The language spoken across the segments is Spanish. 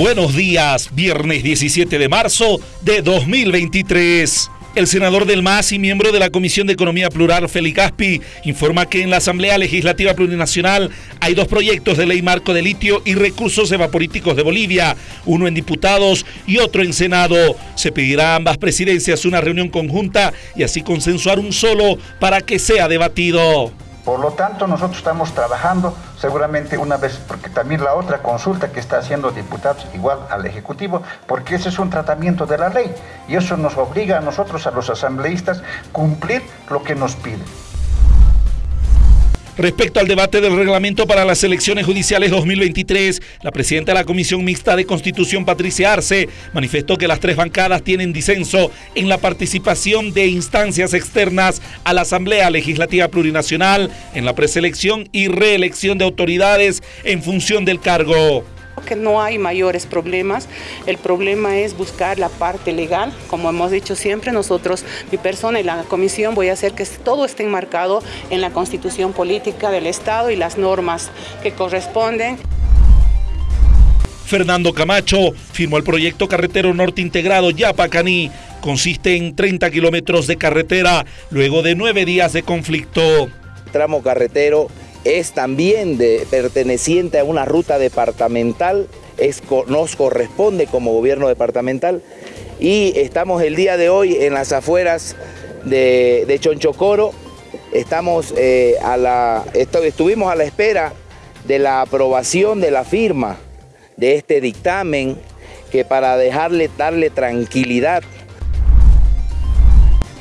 Buenos días, viernes 17 de marzo de 2023. El senador del MAS y miembro de la Comisión de Economía Plural, Félix Caspi, informa que en la Asamblea Legislativa Plurinacional hay dos proyectos de ley marco de litio y recursos evaporíticos de Bolivia, uno en diputados y otro en Senado. Se pedirá a ambas presidencias una reunión conjunta y así consensuar un solo para que sea debatido. Por lo tanto, nosotros estamos trabajando seguramente una vez, porque también la otra consulta que está haciendo diputados igual al Ejecutivo, porque ese es un tratamiento de la ley y eso nos obliga a nosotros, a los asambleístas, cumplir lo que nos piden. Respecto al debate del reglamento para las elecciones judiciales 2023, la presidenta de la Comisión Mixta de Constitución, Patricia Arce, manifestó que las tres bancadas tienen disenso en la participación de instancias externas a la Asamblea Legislativa Plurinacional en la preselección y reelección de autoridades en función del cargo que no hay mayores problemas, el problema es buscar la parte legal, como hemos dicho siempre, nosotros, mi persona y la comisión voy a hacer que todo esté enmarcado en la constitución política del Estado y las normas que corresponden. Fernando Camacho firmó el proyecto carretero norte integrado Yapacaní. Consiste en 30 kilómetros de carretera luego de nueve días de conflicto. Tramo carretero es también perteneciente a una ruta departamental, es, nos corresponde como gobierno departamental. Y estamos el día de hoy en las afueras de, de Chonchocoro, estamos, eh, a la, estuvimos a la espera de la aprobación de la firma de este dictamen que para dejarle, darle tranquilidad.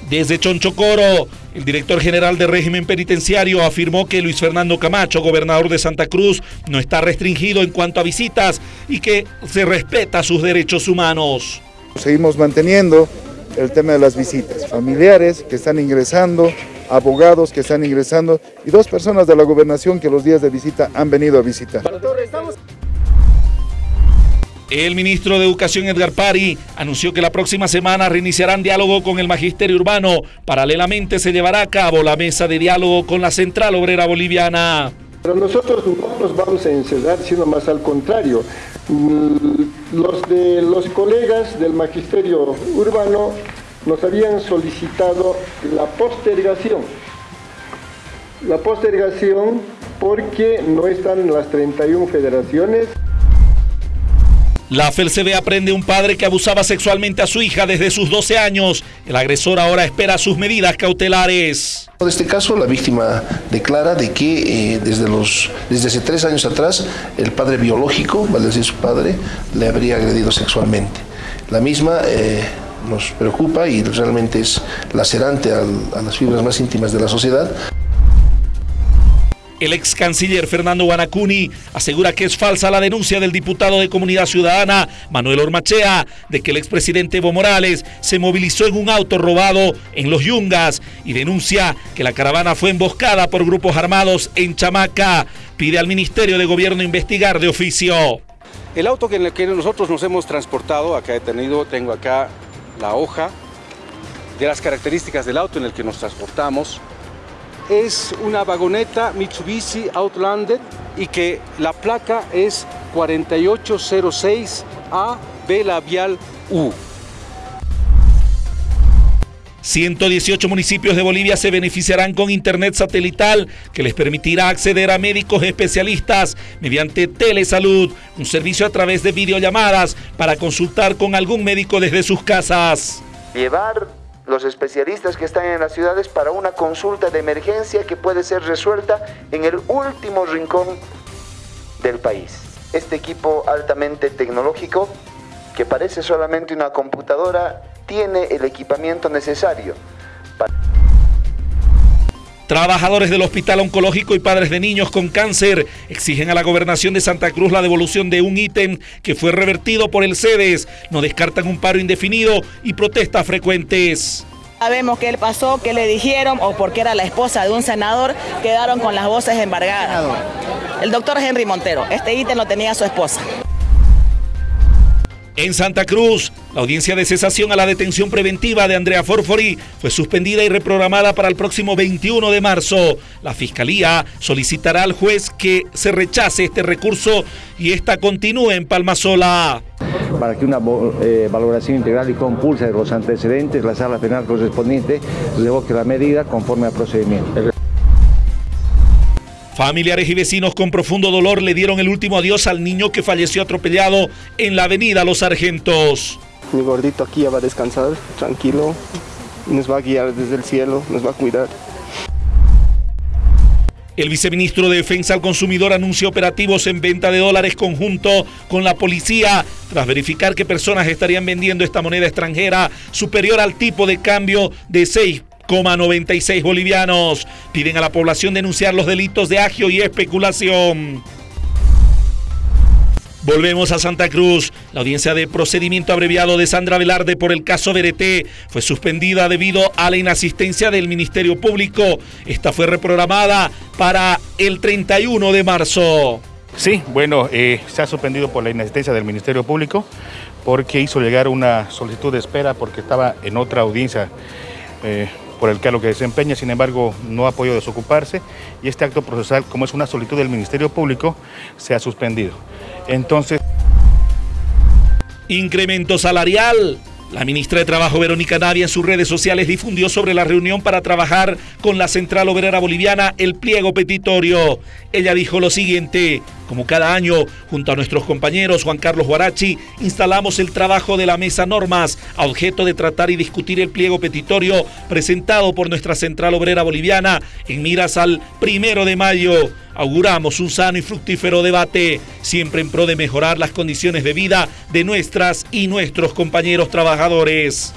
Desde Chonchocoro, el director general de régimen penitenciario afirmó que Luis Fernando Camacho, gobernador de Santa Cruz, no está restringido en cuanto a visitas y que se respeta sus derechos humanos. Seguimos manteniendo el tema de las visitas, familiares que están ingresando, abogados que están ingresando y dos personas de la gobernación que los días de visita han venido a visitar. El ministro de Educación Edgar Pari anunció que la próxima semana reiniciarán diálogo con el magisterio urbano. Paralelamente se llevará a cabo la mesa de diálogo con la Central Obrera Boliviana. Pero nosotros no nos vamos a encerrar, sino más al contrario. Mm, los, de, los colegas del magisterio urbano nos habían solicitado la postergación. La postergación porque no están las 31 federaciones. La FELCB aprende un padre que abusaba sexualmente a su hija desde sus 12 años. El agresor ahora espera sus medidas cautelares. En este caso, la víctima declara de que eh, desde, los, desde hace tres años atrás el padre biológico, vale decir su padre, le habría agredido sexualmente. La misma eh, nos preocupa y realmente es lacerante a las fibras más íntimas de la sociedad. El ex canciller Fernando Guanacuni asegura que es falsa la denuncia del diputado de Comunidad Ciudadana Manuel Ormachea de que el expresidente Evo Morales se movilizó en un auto robado en Los Yungas y denuncia que la caravana fue emboscada por grupos armados en Chamaca. Pide al Ministerio de Gobierno investigar de oficio. El auto en el que nosotros nos hemos transportado, acá he tenido, tengo acá la hoja de las características del auto en el que nos transportamos, es una vagoneta Mitsubishi Outlander y que la placa es 4806A B labial U. 118 municipios de Bolivia se beneficiarán con internet satelital que les permitirá acceder a médicos especialistas mediante telesalud, un servicio a través de videollamadas para consultar con algún médico desde sus casas. Llevar los especialistas que están en las ciudades para una consulta de emergencia que puede ser resuelta en el último rincón del país. Este equipo altamente tecnológico, que parece solamente una computadora, tiene el equipamiento necesario. Trabajadores del Hospital Oncológico y padres de niños con cáncer exigen a la gobernación de Santa Cruz la devolución de un ítem que fue revertido por el CEDES. No descartan un paro indefinido y protestas frecuentes. Sabemos qué le pasó, qué le dijeron o porque era la esposa de un senador, quedaron con las voces embargadas. El doctor Henry Montero, este ítem lo tenía su esposa. En Santa Cruz, la audiencia de cesación a la detención preventiva de Andrea Forfori fue suspendida y reprogramada para el próximo 21 de marzo. La Fiscalía solicitará al juez que se rechace este recurso y esta continúe en Palmasola. para que una eh, valoración integral y compulsa de los antecedentes, la sala penal correspondiente revoque la medida conforme al procedimiento. Familiares y vecinos con profundo dolor le dieron el último adiós al niño que falleció atropellado en la avenida Los Sargentos. Mi gordito aquí ya va a descansar, tranquilo, nos va a guiar desde el cielo, nos va a cuidar. El viceministro de Defensa al Consumidor anunció operativos en venta de dólares conjunto con la policía tras verificar que personas estarían vendiendo esta moneda extranjera superior al tipo de cambio de 6 96 bolivianos. Piden a la población denunciar los delitos de agio y especulación. Volvemos a Santa Cruz. La audiencia de procedimiento abreviado de Sandra Velarde por el caso BRT fue suspendida debido a la inasistencia del Ministerio Público. Esta fue reprogramada para el 31 de marzo. Sí, bueno, eh, se ha suspendido por la inasistencia del Ministerio Público porque hizo llegar una solicitud de espera porque estaba en otra audiencia. Eh, por el cargo que desempeña, sin embargo no ha podido desocuparse y este acto procesal, como es una solicitud del Ministerio Público, se ha suspendido. Entonces... Incremento salarial. La ministra de Trabajo Verónica Navia en sus redes sociales difundió sobre la reunión para trabajar con la Central Obrera Boliviana el pliego petitorio. Ella dijo lo siguiente, como cada año, junto a nuestros compañeros Juan Carlos Guarachi, instalamos el trabajo de la mesa normas a objeto de tratar y discutir el pliego petitorio presentado por nuestra Central Obrera Boliviana en miras al primero de mayo auguramos un sano y fructífero debate, siempre en pro de mejorar las condiciones de vida de nuestras y nuestros compañeros trabajadores.